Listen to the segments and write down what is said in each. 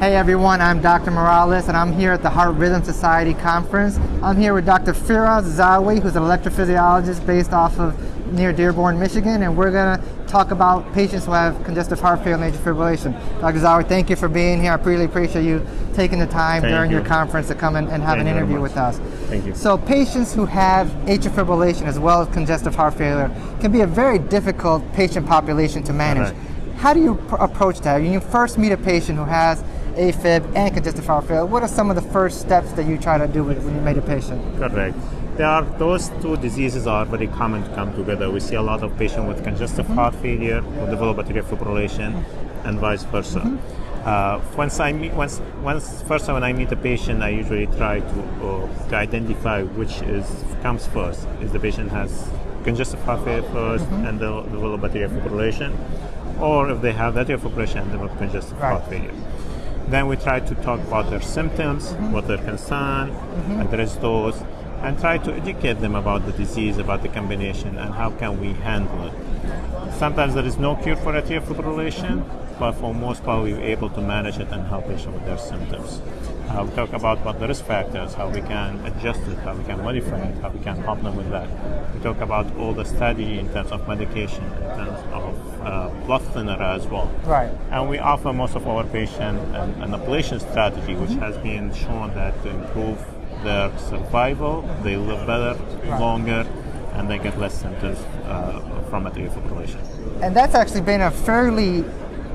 Hey everyone, I'm Dr. Morales and I'm here at the Heart Rhythm Society conference. I'm here with Dr. Firas Zawi, who's an electrophysiologist based off of near Dearborn, Michigan, and we're going to talk about patients who have congestive heart failure and atrial fibrillation. Dr. Zawi, thank you for being here. I really appreciate you taking the time thank during you. your conference to come and, and have thank an interview with us. Thank you. So patients who have atrial fibrillation as well as congestive heart failure can be a very difficult patient population to manage. Right. How do you approach that? When you first meet a patient who has AFib and congestive heart failure, what are some of the first steps that you try to do when you meet a patient? Correct. There are those two diseases are very common to come together. We see a lot of patients with congestive mm-hmm. heart failure who develop atrial fibrillation, mm-hmm. and vice versa. Mm-hmm. Uh, once I meet, once, once first time when I meet a patient, I usually try to uh, to identify which is comes first. Is the patient has congestive heart failure 1st mm-hmm. and develop atrial fibrillation, or if they have atrial fibrillation and develop congestive right. heart failure. Then we try to talk about their symptoms, mm-hmm. what their concern, mm-hmm. address those, and try to educate them about the disease, about the combination, and how can we handle it. Sometimes there is no cure for atrial fibrillation, but for most part we're able to manage it and help patients with their symptoms. Uh, we talk about what the risk factors, how we can adjust it, how we can modify it, how we can help them with that. We talk about all the study in terms of medication, in terms of uh, blood thinner as well. Right. And we offer most of our patients an, an ablation strategy, which has been shown that to improve their survival, they live better, longer, and they get less symptoms uh, from atrial fibrillation. And that's actually been a fairly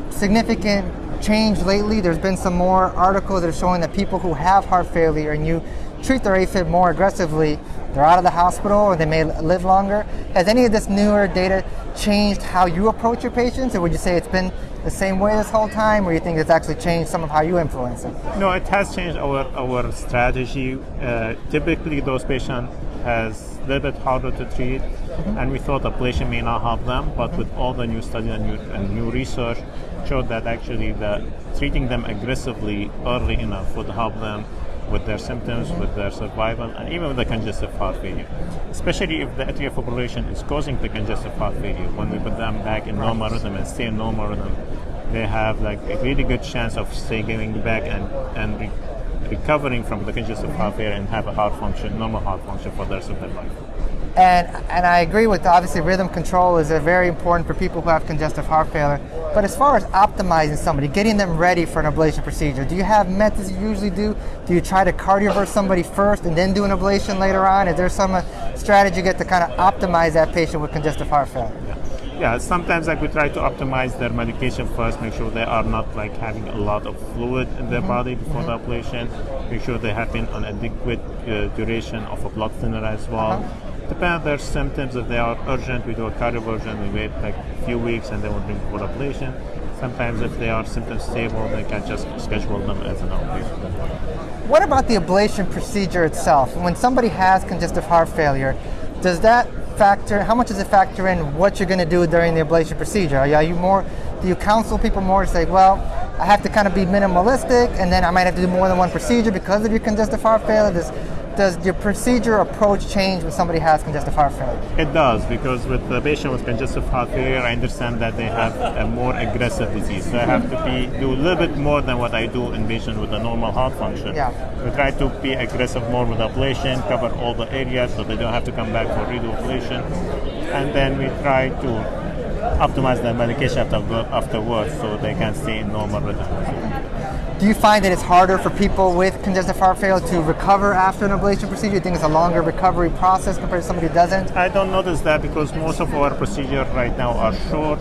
significant change lately. There's been some more articles that are showing that people who have heart failure and you treat their AFib more aggressively, they're out of the hospital or they may live longer. Has any of this newer data changed how you approach your patients, or would you say it's been the same way this whole time, or you think it's actually changed some of how you influence them? No, it has changed our, our strategy. Uh, typically, those patients has a little bit harder to treat, mm-hmm. and we thought ablation may not help them, but with all the new studies and new, and new research, showed that actually the treating them aggressively early enough would help them with their symptoms, with their survival, and even with the congestive heart failure. Especially if the atrial fibrillation is causing the congestive heart failure. When we put them back in normal rhythm and stay in normal rhythm, they have like a really good chance of stay getting back and and re- recovering from the congestive heart failure and have a heart function, normal heart function for the rest of their life. And, and I agree with obviously rhythm control is very important for people who have congestive heart failure. But as far as optimizing somebody, getting them ready for an ablation procedure, do you have methods you usually do? Do you try to cardiovert somebody first and then do an ablation later on? Is there some uh, strategy you get to kind of optimize that patient with congestive heart failure? Yeah. yeah, sometimes like we try to optimize their medication first, make sure they are not like having a lot of fluid in their mm-hmm. body before mm-hmm. the ablation, make sure they have been on adequate uh, duration of a blood thinner as well. Uh-huh On their symptoms, if they are urgent, we do a cardioversion, we wait like a few weeks and then we bring for ablation. Sometimes if they are symptoms stable, they can just schedule them as an outpatient. What about the ablation procedure itself? When somebody has congestive heart failure, does that factor, how much does it factor in what you're going to do during the ablation procedure? Are you more, do you counsel people more to say, well, I have to kind of be minimalistic and then I might have to do more than one procedure because of your congestive heart failure? Does, does your procedure approach change when somebody has congestive heart failure? It does because with the patient with congestive heart failure, I understand that they have a more aggressive disease. So I have to be do a little bit more than what I do in patient with a normal heart function. Yeah. We try to be aggressive more with ablation, cover all the areas so they don't have to come back for redo ablation, and then we try to optimize their medication after, afterwards so they can stay in normal rhythm. Do you find that it's harder for people with congestive heart failure to recover after an ablation procedure? Do you think it's a longer recovery process compared to somebody who doesn't? I don't notice that because most of our procedures right now are short.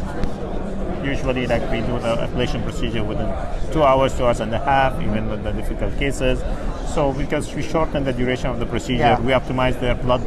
Usually, like we do the ablation procedure within two hours, two hours and a half, even with the difficult cases. So, because we shorten the duration of the procedure, yeah. we optimize their blood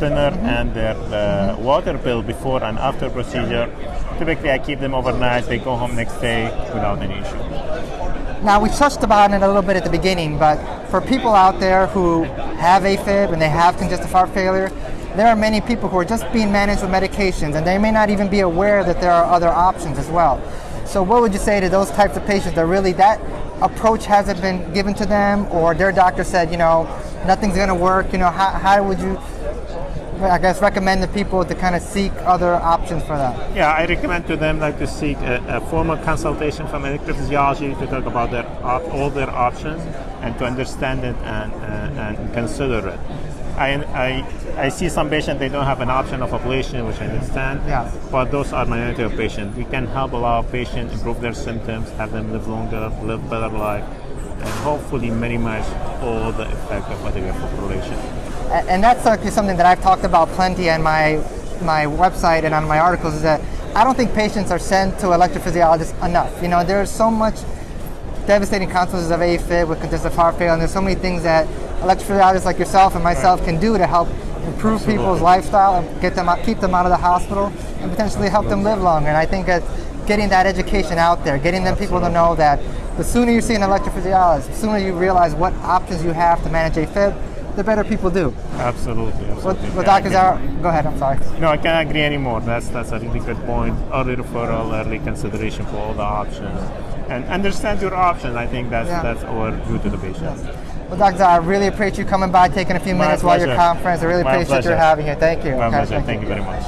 thinner mm-hmm. and their uh, mm-hmm. water pill before and after procedure. Typically, I keep them overnight. They go home next day without any issue. Now, we touched about it a little bit at the beginning, but for people out there who have AFib and they have congestive heart failure, there are many people who are just being managed with medications and they may not even be aware that there are other options as well. So, what would you say to those types of patients that really that approach hasn't been given to them or their doctor said, you know, nothing's going to work? You know, how, how would you I guess, recommend to people to kind of seek other options for that? Yeah, I recommend to them like to seek a, a formal consultation from electrophysiology to talk about their op- all their options and to understand it and, uh, and consider it. I, I, I see some patients they don't have an option of ablation, which I understand. Yeah. But those are minority of patients. We can help a lot of patients improve their symptoms, have them live longer, live better life, and hopefully minimize all the effect of atrial fibrillation. And that's actually something that I've talked about plenty on my my website and on my articles is that I don't think patients are sent to electrophysiologists enough. You know, there's so much devastating consequences of AFib with congestive heart failure, and there's so many things that electrophysiologists like yourself and myself can do to help improve people's lifestyle and get them out, keep them out of the hospital, and potentially help them live longer. And I think that getting that education out there, getting them people to know that the sooner you see an electrophysiologist, the sooner you realize what options you have to manage AFib, the better people do. Absolutely. Well, absolutely. well Yeah, I Dr. can- Zara, go ahead, I'm sorry. No, I can't agree anymore. That's that's a really good point. Early referral, early consideration for all the options, and understand your options. I think that's Yeah. that's our due to the patient. Well, Dr. I really appreciate you coming by, taking a few My minutes while your pleasure. conference. I really My appreciate pleasure. your having here. Thank you. My Okay, pleasure. Thank you very much.